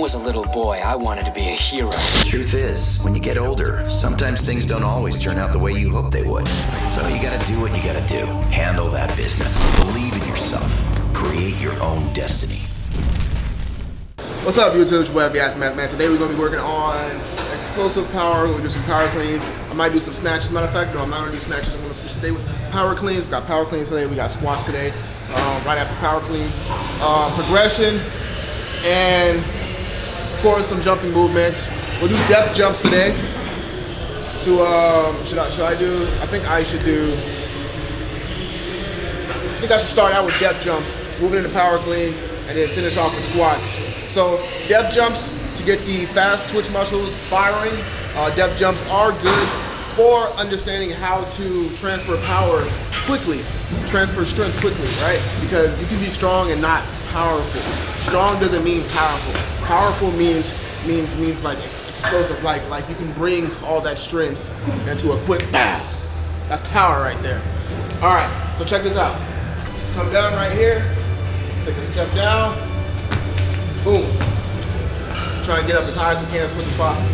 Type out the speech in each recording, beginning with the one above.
was a little boy, I wanted to be a hero. The truth is, when you get older, sometimes things don't always turn out the way you hope they would. So you gotta do what you gotta do. Handle that business. Believe in yourself. Create your own destiny. What's up YouTube, it's your boy Aftermath Man. Today we're going to be working on explosive power, we're going to do some power cleans. I might do some snatches, matter of fact, no I'm not going to do snatches, I'm going to switch today with power cleans. We got power cleans today, we got squats today, um, right after power cleans. Uh, progression, and of course some jumping movements. We'll do depth jumps today. To, um, should, I, should I do, I think I should do, I think I should start out with depth jumps, moving into power cleans, and then finish off with squats. So depth jumps to get the fast twitch muscles firing. Uh, depth jumps are good for understanding how to transfer power quickly, transfer strength quickly, right? Because you can be strong and not powerful. Strong doesn't mean powerful. Powerful means means means like explosive, like like you can bring all that strength into a quick bam. That's power right there. All right, so check this out. Come down right here, take a step down, boom. Try and get up as high as we can as quick as possible.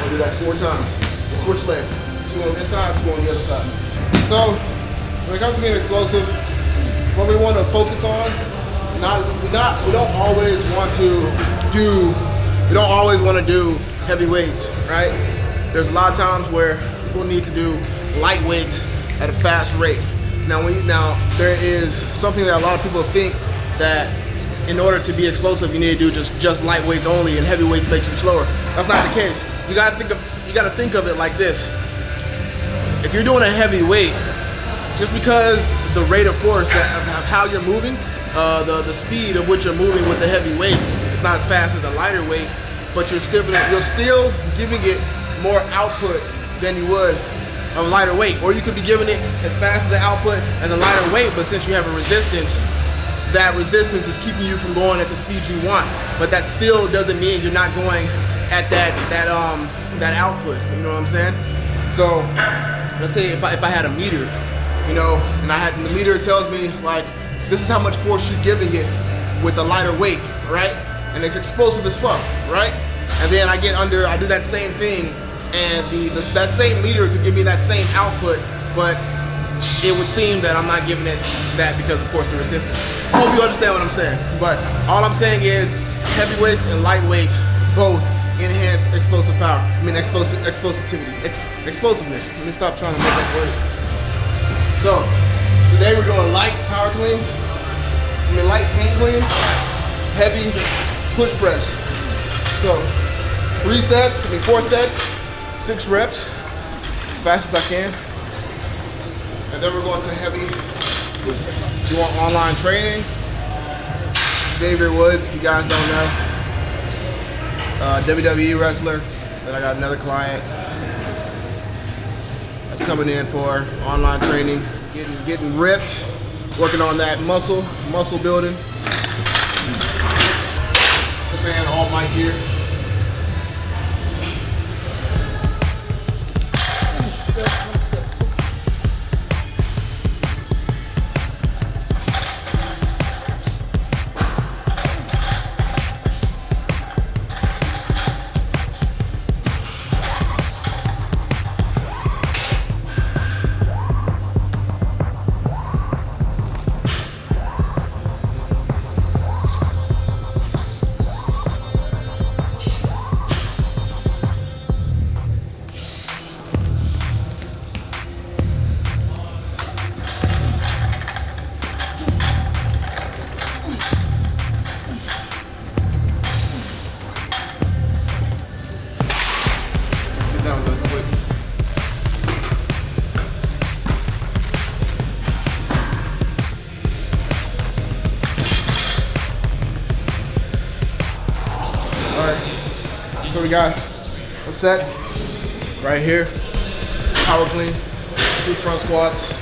We'll do that four times. We'll switch legs. Two on this side, two on the other side. So, when it comes to being explosive, what we want to focus on, not, we not, we don't always want to do, we don't always want to do heavy weights, right? There's a lot of times where people need to do light weights at a fast rate. Now, when you, now there is something that a lot of people think that in order to be explosive, you need to do just just light weights only, and heavy weights makes you slower. That's not the case. You gotta think of you gotta think of it like this. If you're doing a heavy weight, just because the rate of force that of, of how you're moving, uh, the the speed of which you're moving with the heavy weights It's not as fast as a lighter weight, but you're still you're still giving it more output than you would a lighter weight. Or you could be giving it as fast as the output as a lighter weight, but since you have a resistance, that resistance is keeping you from going at the speed you want. But that still doesn't mean you're not going at that that um that output. You know what I'm saying? So let's say if I if I had a meter, you know, and I had and the meter tells me like this is how much force you're giving it with a lighter weight, right? And it's explosive as fuck, right? And then I get under, I do that same thing, and the, the that same meter could give me that same output, but it would seem that I'm not giving it that because of course the resistance. I hope you understand what I'm saying. But all I'm saying is heavyweights and lightweights both enhance explosive power. I mean explosive explosivity. Ex, explosiveness. Let me stop trying to make that word. So today we're doing light power cleans. I mean light hang cleans, heavy push press. So three sets, I mean four sets, six reps, as fast as I can. And then we're going to heavy. If you want online training, Xavier Woods, if you guys don't know, uh, WWE wrestler. Then I got another client that's coming in for online training, getting getting ripped, working on that muscle, muscle building. Saying all my gear. Got? A set right here, power clean, two front squats,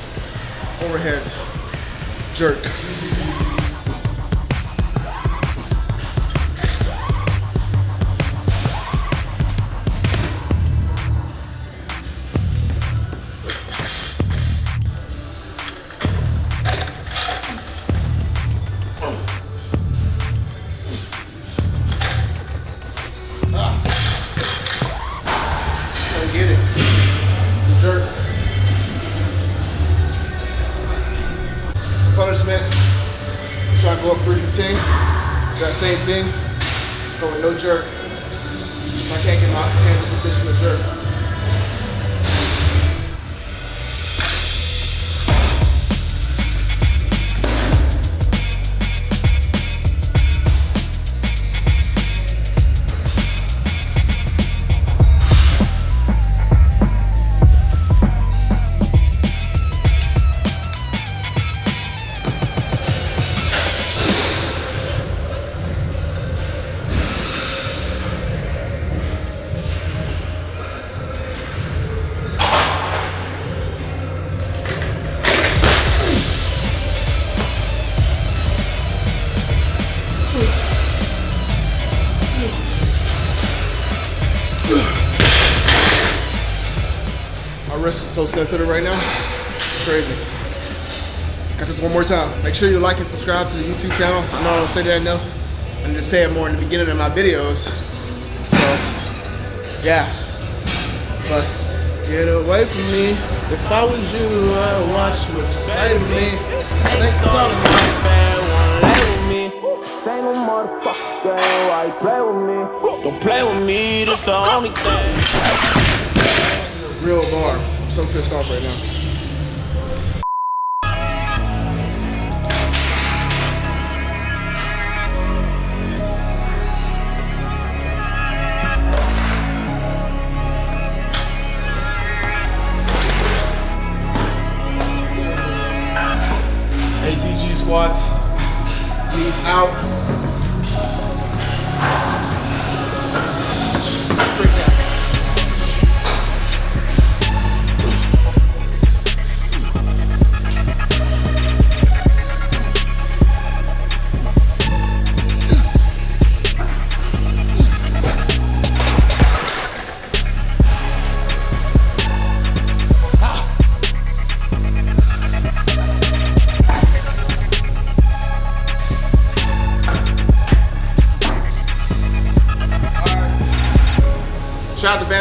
overheads, jerk. punishment. Try to go up 3 to Do That same thing, but with no jerk. If I can't get my hands in position to jerk. Wrist is so sensitive right now. It's crazy. Got this one more time. Make sure you like and subscribe to the YouTube channel. I know I don't say that enough. I need to say it more in the beginning of my videos. So, yeah. But get away from me. If I was you, I'd watch what's side of me. Thanks so Don't play with me, that's the only thing. Real bar. So pissed off right now. ATG squats. Knees out.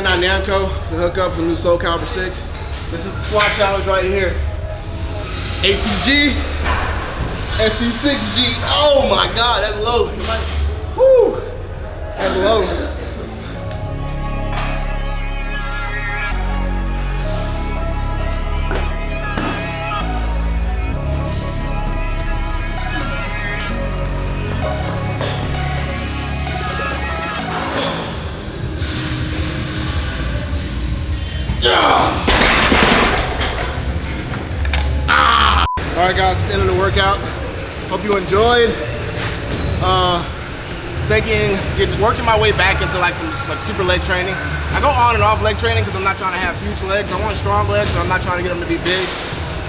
To Bandai Namco to hook up the new Soul Calibur 6. This is the squat challenge right here. ATG, SC6G. Oh my God, that's low. Whoo, that's low. All right, guys, it's the end of the workout. Hope you enjoyed. Uh, taking, getting, working my way back into like some like super leg training. I go on and off leg training because I'm not trying to have huge legs. I want strong legs, but I'm not trying to get them to be big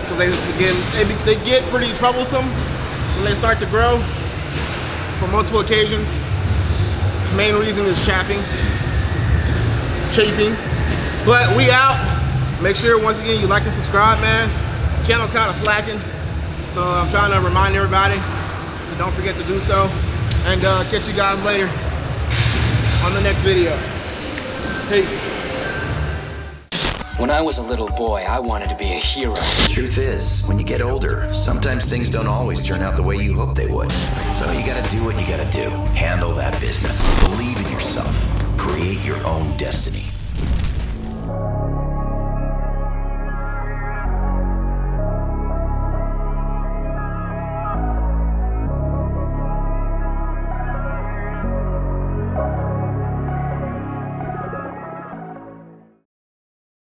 because they again they, they get pretty troublesome when they start to grow for multiple occasions. Main reason is chaffing, chafing. But we out. Make sure once again you like and subscribe, man. Channel's kind of slacking, so I'm trying to remind everybody. So don't forget to do so. And uh, catch you guys later on the next video. Peace. When I was a little boy, I wanted to be a hero. The Truth is, when you get older, sometimes things don't always turn out the way you hope they would. So you gotta do what you gotta do. Handle that business. Believe in yourself. Create your own destiny.